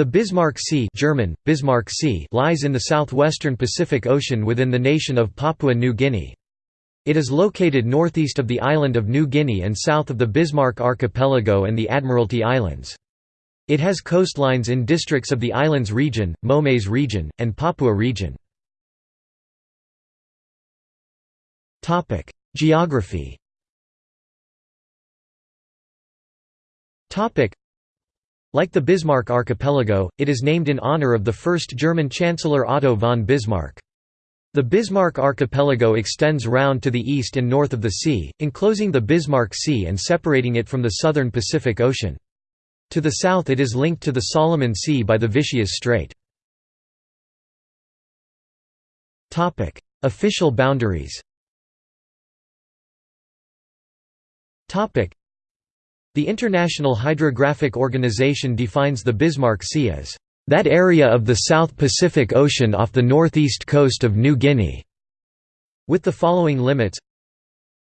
The Bismarck Sea German, Bismarck sea lies in the southwestern Pacific Ocean within the nation of Papua New Guinea. It is located northeast of the island of New Guinea and south of the Bismarck Archipelago and the Admiralty Islands. It has coastlines in districts of the Islands Region, Momase Region, and Papua Region. Geography like the Bismarck archipelago, it is named in honor of the first German Chancellor Otto von Bismarck. The Bismarck archipelago extends round to the east and north of the sea, enclosing the Bismarck Sea and separating it from the southern Pacific Ocean. To the south it is linked to the Solomon Sea by the Vitiaz Strait. Official boundaries the International Hydrographic Organization defines the Bismarck Sea as that area of the South Pacific Ocean off the northeast coast of New Guinea, with the following limits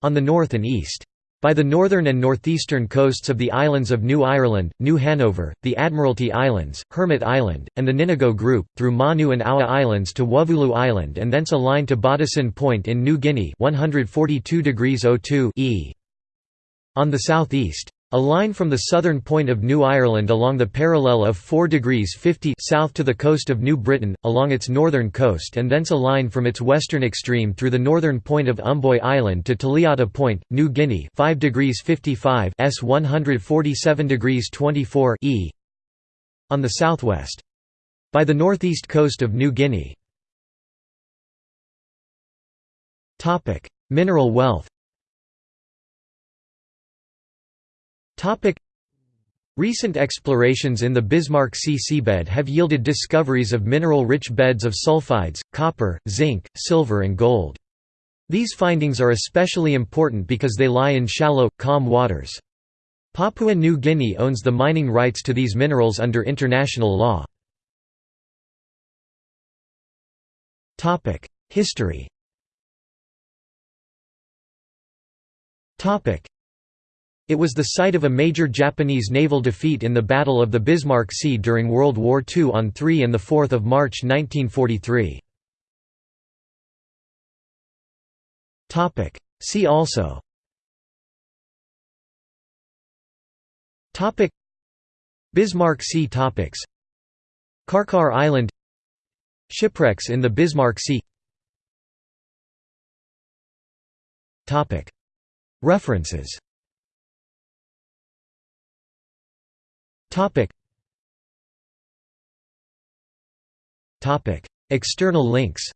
on the north and east. By the northern and northeastern coasts of the islands of New Ireland, New Hanover, the Admiralty Islands, Hermit Island, and the Ninigo Group, through Manu and Aua Islands to Wuvulu Island and thence a line to Batasin Point in New Guinea 142 e. On the southeast. A line from the southern point of New Ireland along the parallel of 4 degrees 50 south to the coast of New Britain, along its northern coast and thence a line from its western extreme through the northern point of Umboi Island to Taliata Point, New Guinea 5 degrees 55 s 147 degrees 24 e on the southwest. By the northeast coast of New Guinea. Mineral wealth Recent explorations in the Bismarck Sea seabed have yielded discoveries of mineral-rich beds of sulfides, copper, zinc, silver and gold. These findings are especially important because they lie in shallow, calm waters. Papua New Guinea owns the mining rights to these minerals under international law. History it was the site of a major Japanese naval defeat in the Battle of the Bismarck Sea during World War II on 3 and 4 March 1943. See also. Topic. Bismarck Sea topics. Karkar Island. Shipwrecks in the Bismarck Sea. Topic. References Topic. Topic. External links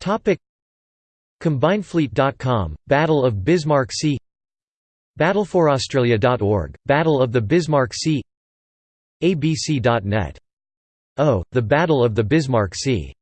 Topic. CombinedFleet.com, Battle of Bismarck Sea BattleForAustralia.org, Battle of the Bismarck Sea ABC.net. Oh, the Battle of the Bismarck Sea